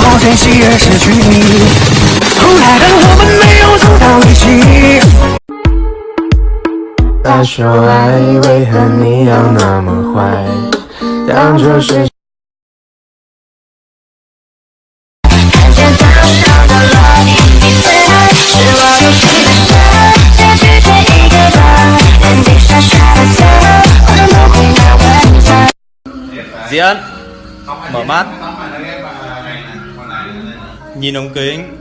好珍惜而失去你后来的我们没有走到一起他说爱为何你要那么坏当初是看见岛上的落是我戏的结局却一个妈妈 Nhìn ống kính.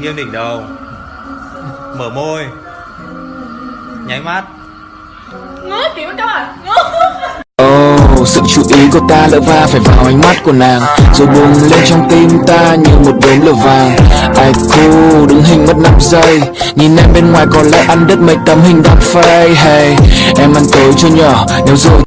Nghiêng đỉnh đầu. Mở môi. Nháy mắt. Oh, sự chú ý của ta lỡ va phải vào ánh mắt của nàng. Rồi bùng lên trong tim ta như một đốm lửa vàng. Ai cool, đứng hình mất 5 giây. Nhìn em bên ngoài có lẽ ăn đứt mấy tấm hình đăng phây Hey, em ăn tối chưa nhỏ Nếu rồi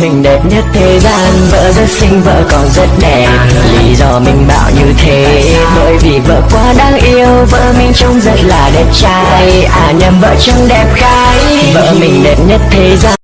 mình đẹp nhất thế gian. Vợ rất xinh, vợ còn rất đẹp. Lý do mình bảo như thế Bởi vì vợ quá đáng yêu. Vợ mình trông rất là đẹp trai. À nhầm vợ trông đẹp gái. Vợ mình đẹp nhất thế gian.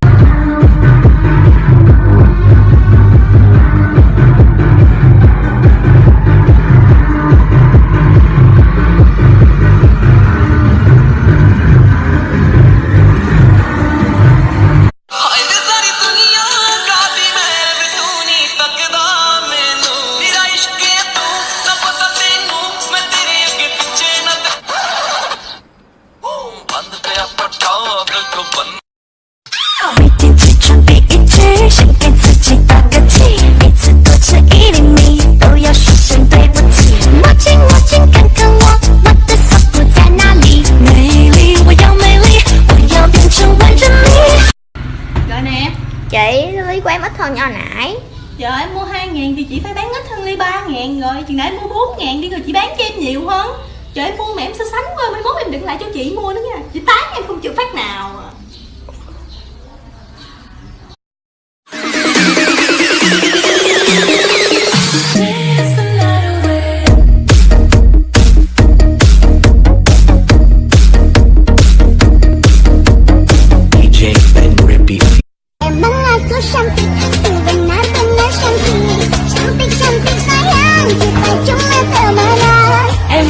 Hơn nhỏ nãy. Giờ em mua 2 ngàn thì chị phải bán ít hơn ly 3 ngàn rồi. Chừng nãy em mua 4 ngàn đi rồi chị bán cho em nhiều hơn. Trời em mua mà em so sánh quá, Mai mốt em đừng lại cho chị mua nữa nha. Chị tán em không chịu phát nào à.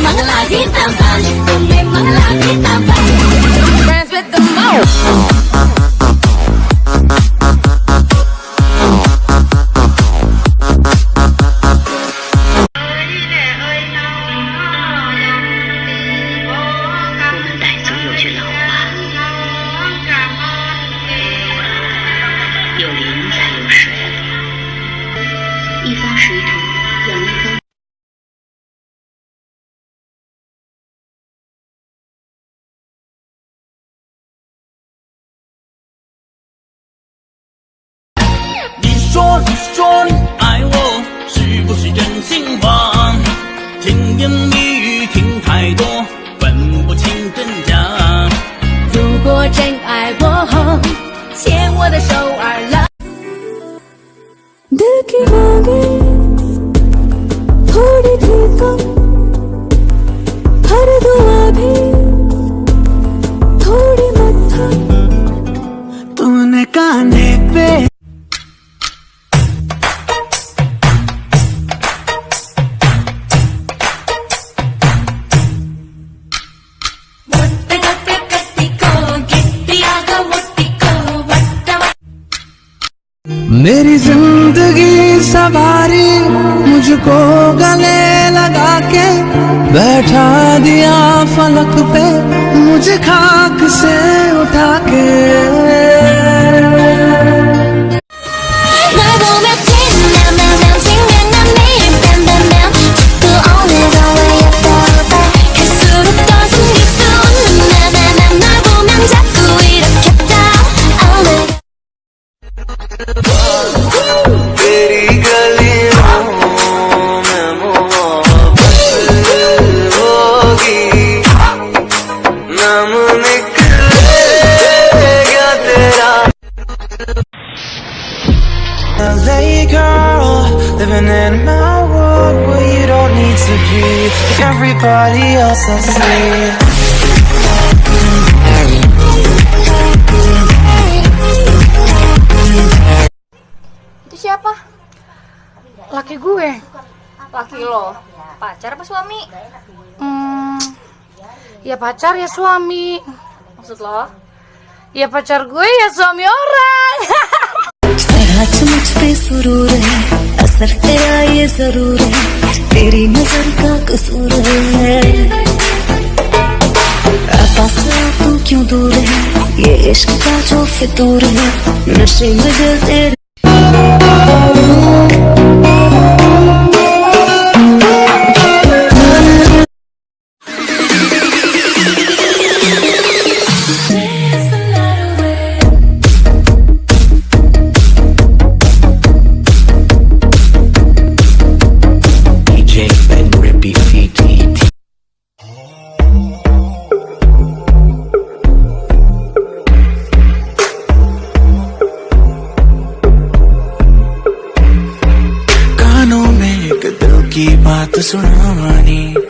memang lagi tampan, memang lagi tampan. 说，你说你爱我，是不是真心话？甜言蜜语听太多，分不清真假。如果真爱我，牵我的手儿来。 दिल की मांगे थोड़ी थी कम मेरी ज़िंदगी सवारी मुझको गले लगा के बैठा दिया फलक पे मुझे खाक से उठा के। 来，in my world where you don't need to be everybody else I see Itu siapa? Laki gue Laki lo? Pacar apa suami? Hmm, ya pacar ya suami Maksud lo? Ya pacar gue ya suami orang असर तेरा ये ज़रूर है, तेरी नज़र का कसूर है। पास तू क्यों दूर है? ये इश्क का जो फितूर है, नशे में जल तेरे सुना मानी I wanna fool